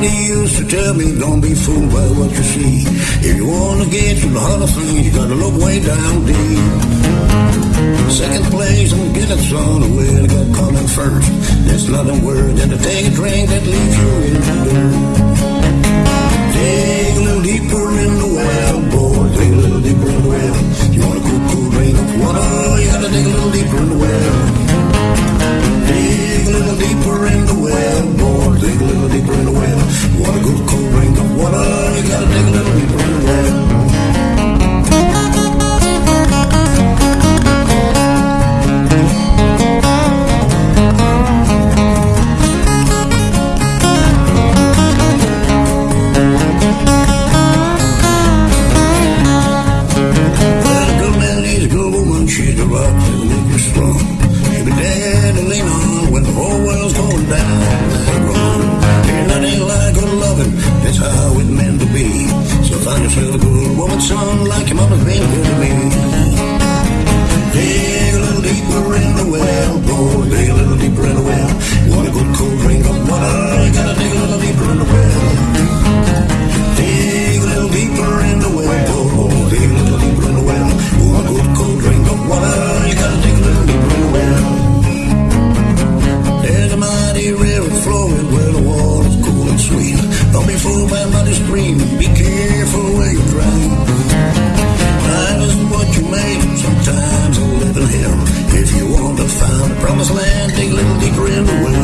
believe, don't be fooled by what you see. If you wanna get to the heart of things, you gotta look way down deep. Second place, I'm getting son, well, I got caught in first. There's nothing worse than to take a drink that leaves you in the dirt. Rock that make you strong. She'll be there to lean on when the whole world's going down. Ain't nothing like good loving. That's how it meant to be. So find yourself a good woman, son, like your mama's been good to me. sweet. Don't be fooled by money's stream. Be careful where you drive. Life isn't what you make. Sometimes I'm living hell. If you want to find a promised land, dig a little deeper in the well.